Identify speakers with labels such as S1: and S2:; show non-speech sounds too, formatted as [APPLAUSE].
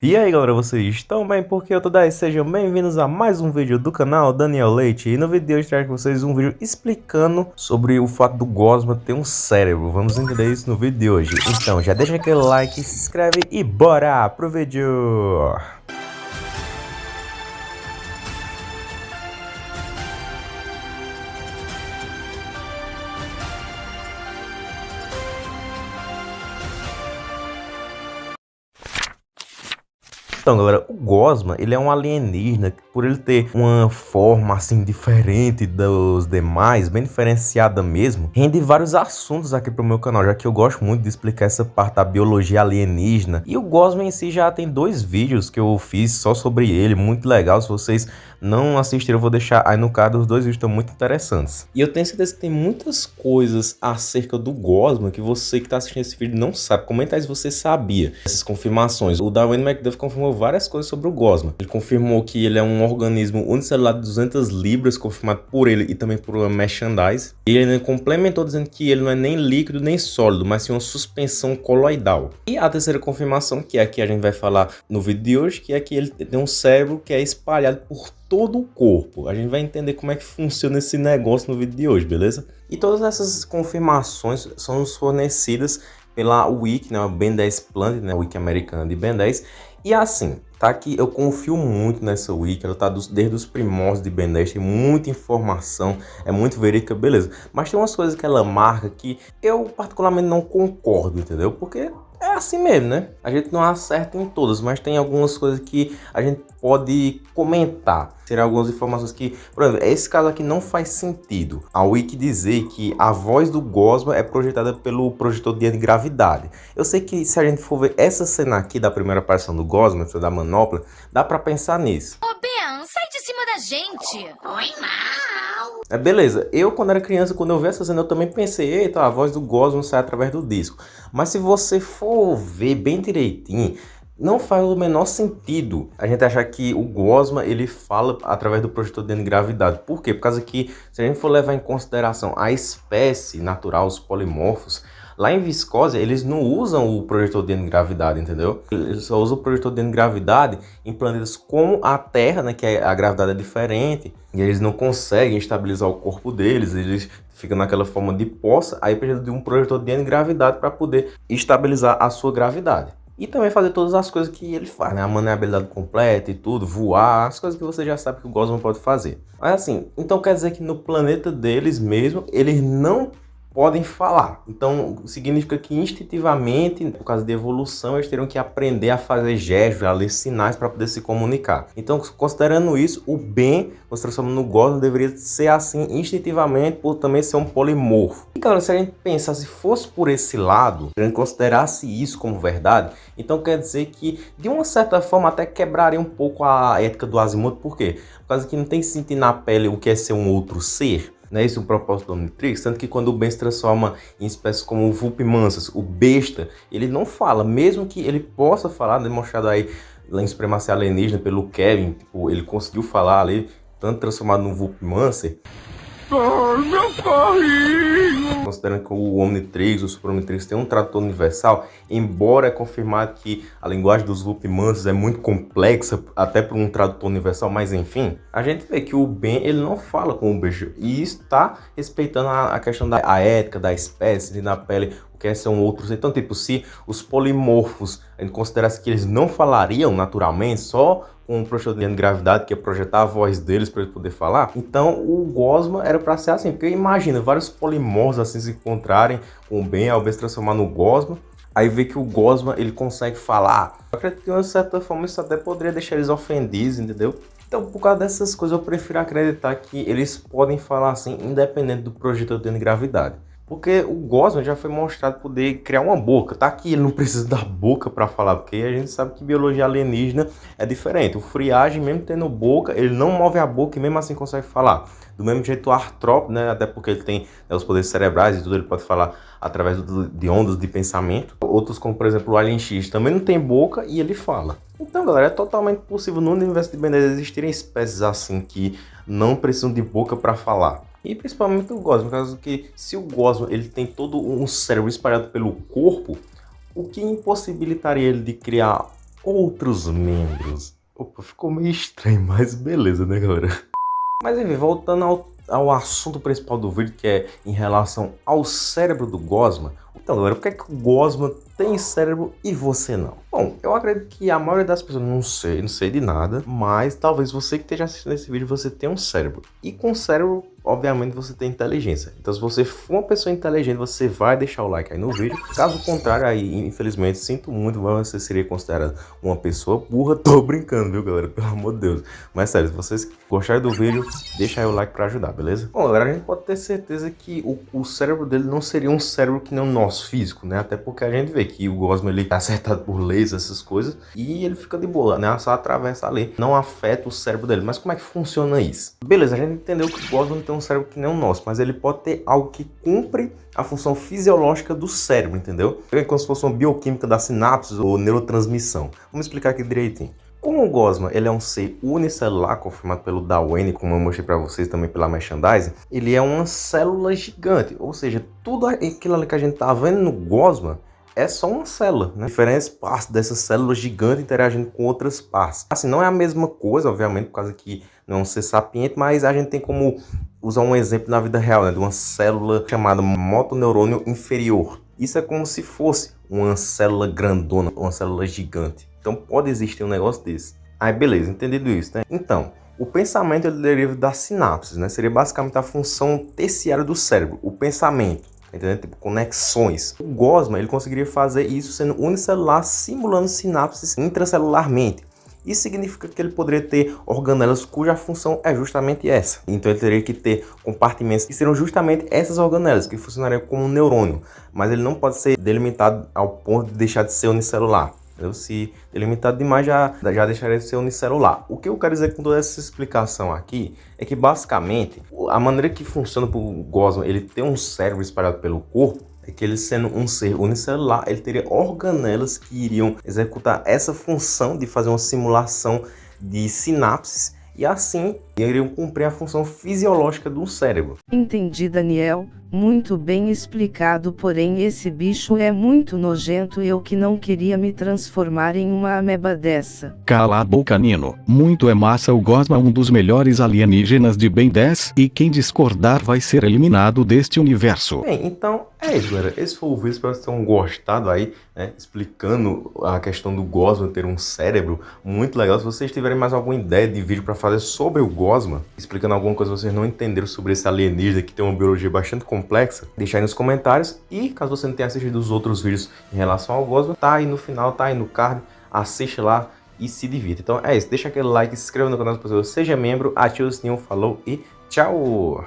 S1: E aí galera, vocês estão bem? Porque eu tô daí, sejam bem-vindos a mais um vídeo do canal Daniel Leite E no vídeo de hoje trago vocês um vídeo explicando sobre o fato do Gosma ter um cérebro Vamos entender isso no vídeo de hoje Então já deixa aquele like, se inscreve e bora pro vídeo! Então, galera, o Gosma, ele é um alienígena, por ele ter uma forma, assim, diferente dos demais, bem diferenciada mesmo, rende vários assuntos aqui pro meu canal, já que eu gosto muito de explicar essa parte da biologia alienígena. E o Gosma em si já tem dois vídeos que eu fiz só sobre ele, muito legal, se vocês não assistiram, eu vou deixar aí no card, os dois vídeos estão muito interessantes. E eu tenho certeza que tem muitas coisas acerca do Gosma que você que está assistindo esse vídeo não sabe. Comenta aí se você sabia essas confirmações. O Darwin McDuff confirmou várias coisas sobre o Gosma. Ele confirmou que ele é um organismo unicelular de 200 libras, confirmado por ele e também por uma merchandise. Ele complementou dizendo que ele não é nem líquido nem sólido, mas sim uma suspensão coloidal. E a terceira confirmação, que é a que a gente vai falar no vídeo de hoje, que é que ele tem um cérebro que é espalhado por todo o corpo. A gente vai entender como é que funciona esse negócio no vídeo de hoje, beleza? E todas essas confirmações são fornecidas pela Wiki, né, o Ben 10 Plant, né, a Wiki americana de Ben 10. E assim, tá aqui, eu confio muito nessa Wiki, ela tá dos, desde os primórdios de Ben 10, tem muita informação, é muito verídica, beleza. Mas tem umas coisas que ela marca que eu particularmente não concordo, entendeu? Porque é assim mesmo, né? A gente não acerta em todas, mas tem algumas coisas que a gente pode comentar. Serão algumas informações que, por exemplo, esse caso aqui não faz sentido. A Wiki dizer que a voz do Gosma é projetada pelo projetor de gravidade. Eu sei que se a gente for ver essa cena aqui da primeira aparição do Gosma, da manopla, dá pra pensar nisso.
S2: Ô Ben, sai de cima da gente! Oi, mal!
S1: É beleza, eu quando era criança, quando eu vi essa cena, eu também pensei, eita, a voz do Gosma sai através do disco. Mas se você for ver bem direitinho, não faz o menor sentido a gente achar que o Gosma ele fala através do projetor de gravidade. Por quê? Por causa que se a gente for levar em consideração a espécie natural, os polimorfos, lá em viscose eles não usam o projetor de gravidade, entendeu? Eles só usam o projetor de gravidade em planetas como a Terra, né, que a gravidade é diferente, e eles não conseguem estabilizar o corpo deles, eles ficam naquela forma de poça, aí precisa de um projetor de gravidade para poder estabilizar a sua gravidade. E também fazer todas as coisas que ele faz, né? A maneabilidade completa e tudo, voar, as coisas que você já sabe que o Gosman pode fazer. Mas assim, então quer dizer que no planeta deles mesmo, eles não podem falar. Então, significa que instintivamente, por causa de evolução, eles terão que aprender a fazer gestos, a ler sinais para poder se comunicar. Então, considerando isso, o bem, se transformando no Gosman, deveria ser assim instintivamente, por também ser um polimorfo. E, galera, se a gente pensar, se fosse por esse lado, se a gente considerasse isso como verdade, então quer dizer que, de uma certa forma, até quebraria um pouco a ética do Azimuth. Por quê? Por causa que não tem que sentir na pele o que é ser um outro ser. Não é isso o propósito do Omnitrix? Tanto que quando o Ben se transforma em espécies como o Vulpimansas, o besta, ele não fala, mesmo que ele possa falar, demonstrado aí lá em Supremacia Alienígena pelo Kevin, tipo, ele conseguiu falar ali, tanto transformado no Vulpimancer. Ai, meu carrinho! Considerando que o Omnitrix, o Super Omnitrix tem um tradutor universal, embora é confirmado que a linguagem dos Vulpimansos é muito complexa, até para um tradutor universal, mas enfim, a gente vê que o Ben, ele não fala com o beijo, e está respeitando a, a questão da a ética da espécie, de na pele que são outros. Então, tipo, se os polimorfos, a gente considerasse que eles não falariam naturalmente, só com um projetor de gravidade, que é projetar a voz deles para ele poder falar, então o Gosma era para ser assim, porque imagina, vários polimorfos assim se encontrarem com o Ben, ao transformar no Gosma, aí vê que o Gosma ele consegue falar. Eu acredito que de uma certa forma isso até poderia deixar eles ofendidos, entendeu? Então, por causa dessas coisas, eu prefiro acreditar que eles podem falar assim, independente do projetor de gravidade. Porque o Gosman já foi mostrado poder criar uma boca. Tá aqui, ele não precisa da boca para falar, porque a gente sabe que biologia alienígena é diferente. O friagem, mesmo tendo boca, ele não move a boca e mesmo assim consegue falar. Do mesmo jeito o artrópode, né, até porque ele tem né, os poderes cerebrais e tudo, ele pode falar através do, de ondas de pensamento. Outros, como por exemplo o Alien X, também não tem boca e ele fala. Então, galera, é totalmente possível no universo de Ben 10 existirem espécies assim que não precisam de boca para falar. E principalmente o Gosma, por causa que se o Gosma ele tem todo um cérebro espalhado pelo corpo, o que impossibilitaria ele de criar outros membros. Opa, ficou meio estranho, mas beleza, né, galera? Mas enfim, voltando ao, ao assunto principal do vídeo, que é em relação ao cérebro do Gosma. Então, galera, por que, é que o Gosma tem cérebro e você não? Bom, eu acredito que a maioria das pessoas, não sei, não sei de nada, mas talvez você que esteja assistindo esse vídeo, você tenha um cérebro. E com cérebro obviamente você tem inteligência. Então se você for uma pessoa inteligente, você vai deixar o like aí no vídeo. Caso contrário, aí infelizmente, sinto muito, você seria considerado uma pessoa burra. [LAUGHS] Tô brincando, viu galera? Pelo amor de Deus. Mas sério, se vocês gostarem do vídeo, deixa aí o like pra ajudar, beleza? Bom galera, a gente pode ter certeza que o, o cérebro dele não seria um cérebro que nem o nosso físico, né? Até porque a gente vê que o Gosma ele tá acertado por leis, essas coisas, e ele fica de boa, né? Só atravessa ali, não afeta o cérebro dele. Mas como é que funciona isso? Beleza, a gente entendeu que o Gosma tem um cérebro que nem o nosso, mas ele pode ter algo que cumpre a função fisiológica do cérebro, entendeu? É como se fosse uma bioquímica da sinapse ou neurotransmissão. Vamos explicar aqui direitinho. Como o Gosma ele é um ser unicelular, confirmado pelo Darwin, como eu mostrei para vocês também pela merchandising, ele é uma célula gigante, ou seja, tudo aquilo que a gente tá vendo no Gosma é só uma célula, né? Diferentes partes dessa célula gigante interagindo com outras partes. Assim, não é a mesma coisa, obviamente, por causa que não é um ser sapiente, mas a gente tem como usar um exemplo na vida real, né? De uma célula chamada motoneurônio inferior. Isso é como se fosse uma célula grandona, uma célula gigante. Então pode existir um negócio desse. Aí beleza, entendido isso, né? Então, o pensamento ele deriva das sinapses, né? Seria basicamente a função terciária do cérebro, o pensamento. Entendendo? Tipo, conexões. O Gosma, ele conseguiria fazer isso sendo unicelular, simulando sinapses intracelularmente. Isso significa que ele poderia ter organelas cuja função é justamente essa. Então ele teria que ter compartimentos que seriam justamente essas organelas, que funcionariam como um neurônio. Mas ele não pode ser delimitado ao ponto de deixar de ser unicelular. Entendeu? Se delimitado demais, já, já deixaria de ser unicelular. O que eu quero dizer com toda essa explicação aqui é que, basicamente, a maneira que funciona para o Gosma, ele ter um cérebro espalhado pelo corpo, é que ele sendo um ser unicelular, ele teria organelas que iriam executar essa função de fazer uma simulação de sinapses e assim iriam cumprir a função fisiológica do cérebro.
S3: Entendi, Daniel. Muito bem explicado, porém esse bicho é muito nojento eu que não queria me transformar em uma ameba dessa.
S4: Cala a boca, Nino. Muito é massa o Gosma um dos melhores alienígenas de Ben 10, e quem discordar vai ser eliminado deste universo.
S1: Bem, então é isso, galera. Esse foi o vídeo, espero que vocês tenham gostado aí, né, explicando a questão do Gosma ter um cérebro muito legal. Se vocês tiverem mais alguma ideia de vídeo para fazer sobre o Gosma, explicando alguma coisa que vocês não entenderam sobre esse alienígena que tem uma biologia bastante complexa, deixa aí nos comentários. E caso você não tenha assistido os outros vídeos em relação ao Gosma, tá aí no final, tá aí no card, assiste lá e se divirta. Então é isso, deixa aquele like, se inscreva no canal seja membro, ative o sininho, falou e tchau!